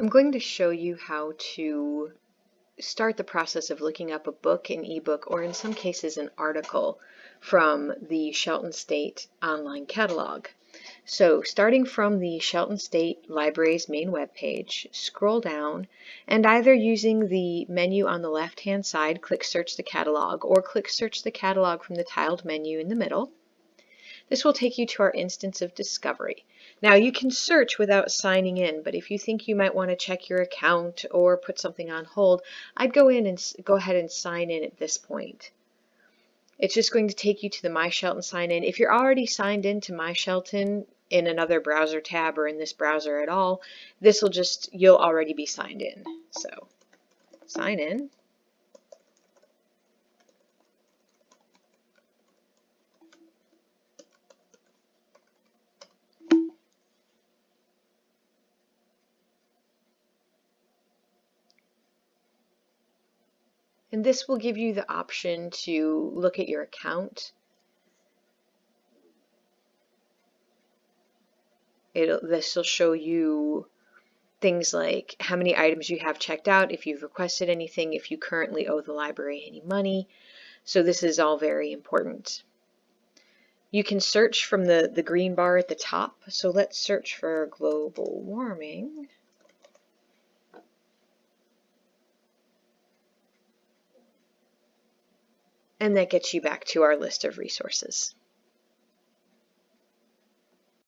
I'm going to show you how to start the process of looking up a book, an ebook, or in some cases an article from the Shelton State online catalog. So starting from the Shelton State Library's main webpage, scroll down and either using the menu on the left hand side, click search the catalog or click search the catalog from the tiled menu in the middle. This will take you to our instance of discovery. Now you can search without signing in, but if you think you might want to check your account or put something on hold, I'd go in and go ahead and sign in at this point. It's just going to take you to the My Shelton sign in. If you're already signed in to My Shelton in another browser tab or in this browser at all, this will just, you'll already be signed in. So sign in. And this will give you the option to look at your account. It'll, this will show you things like how many items you have checked out, if you've requested anything, if you currently owe the library any money. So this is all very important. You can search from the, the green bar at the top. So let's search for global warming. And that gets you back to our list of resources.